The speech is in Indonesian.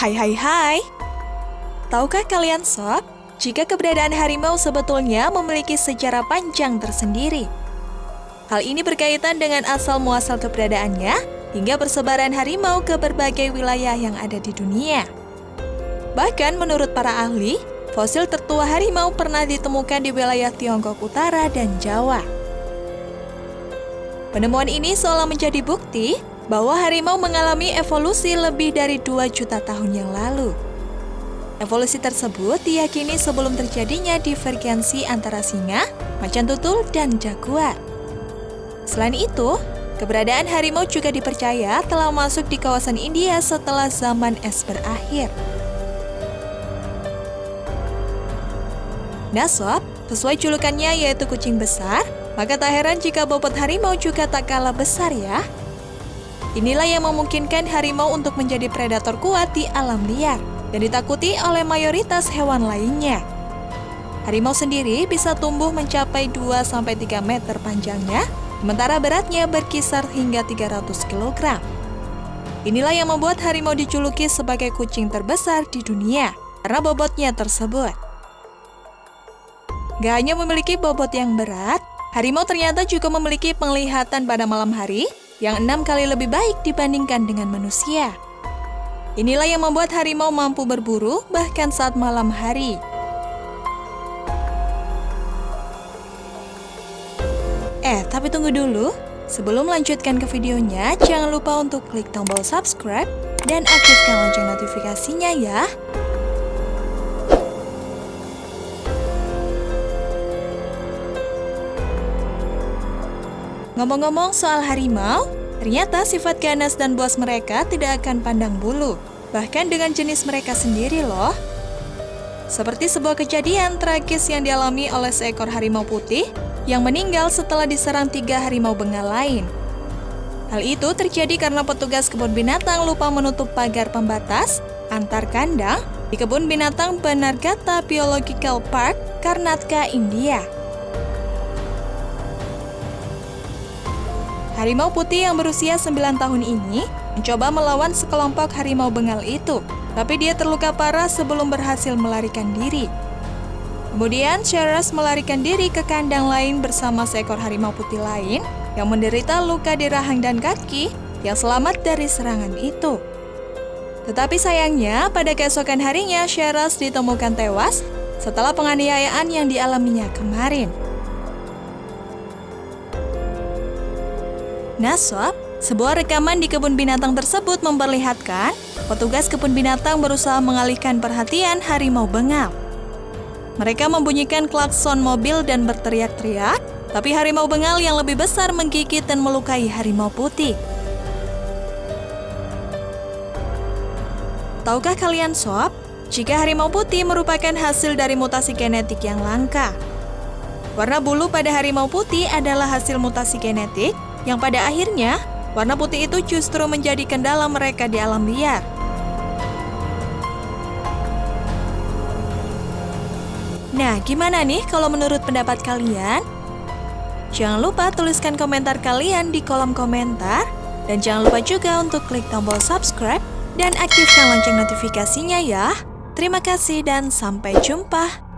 Hai hai hai. Tahukah kalian sob, jika keberadaan harimau sebetulnya memiliki sejarah panjang tersendiri. Hal ini berkaitan dengan asal-muasal keberadaannya hingga persebaran harimau ke berbagai wilayah yang ada di dunia. Bahkan menurut para ahli, fosil tertua harimau pernah ditemukan di wilayah Tiongkok Utara dan Jawa. Penemuan ini seolah menjadi bukti bahwa harimau mengalami evolusi lebih dari 2 juta tahun yang lalu. Evolusi tersebut diyakini sebelum terjadinya divergensi antara singa, macan tutul, dan jaguar. Selain itu, keberadaan harimau juga dipercaya telah masuk di kawasan India setelah zaman es berakhir. Nah sob, sesuai julukannya yaitu kucing besar, maka tak heran jika bobot harimau juga tak kalah besar ya. Inilah yang memungkinkan harimau untuk menjadi predator kuat di alam liar dan ditakuti oleh mayoritas hewan lainnya. Harimau sendiri bisa tumbuh mencapai 2-3 meter panjangnya, sementara beratnya berkisar hingga 300 kg. Inilah yang membuat harimau dijuluki sebagai kucing terbesar di dunia, karena bobotnya tersebut. Gak hanya memiliki bobot yang berat, harimau ternyata juga memiliki penglihatan pada malam hari yang enam kali lebih baik dibandingkan dengan manusia. Inilah yang membuat harimau mampu berburu bahkan saat malam hari. Eh, tapi tunggu dulu. Sebelum melanjutkan ke videonya, jangan lupa untuk klik tombol subscribe dan aktifkan lonceng notifikasinya ya. Ngomong-ngomong soal harimau, Ternyata sifat ganas dan buas mereka tidak akan pandang bulu, bahkan dengan jenis mereka sendiri loh. Seperti sebuah kejadian tragis yang dialami oleh seekor harimau putih yang meninggal setelah diserang tiga harimau bengal lain. Hal itu terjadi karena petugas kebun binatang lupa menutup pagar pembatas antar kandang di kebun binatang Banargata Biological Park, Karnataka, India. Harimau putih yang berusia 9 tahun ini mencoba melawan sekelompok harimau bengal itu, tapi dia terluka parah sebelum berhasil melarikan diri. Kemudian, Sheras melarikan diri ke kandang lain bersama seekor harimau putih lain yang menderita luka di rahang dan kaki yang selamat dari serangan itu. Tetapi sayangnya, pada keesokan harinya Sheras ditemukan tewas setelah penganiayaan yang dialaminya kemarin. Nah sob, sebuah rekaman di kebun binatang tersebut memperlihatkan petugas kebun binatang berusaha mengalihkan perhatian harimau bengal. Mereka membunyikan klakson mobil dan berteriak-teriak, tapi harimau bengal yang lebih besar menggigit dan melukai harimau putih. Tahukah kalian sob, jika harimau putih merupakan hasil dari mutasi genetik yang langka? Warna bulu pada harimau putih adalah hasil mutasi genetik yang pada akhirnya warna putih itu justru menjadi kendala mereka di alam liar. Nah, gimana nih kalau menurut pendapat kalian? Jangan lupa tuliskan komentar kalian di kolom komentar. Dan jangan lupa juga untuk klik tombol subscribe dan aktifkan lonceng notifikasinya ya. Terima kasih dan sampai jumpa.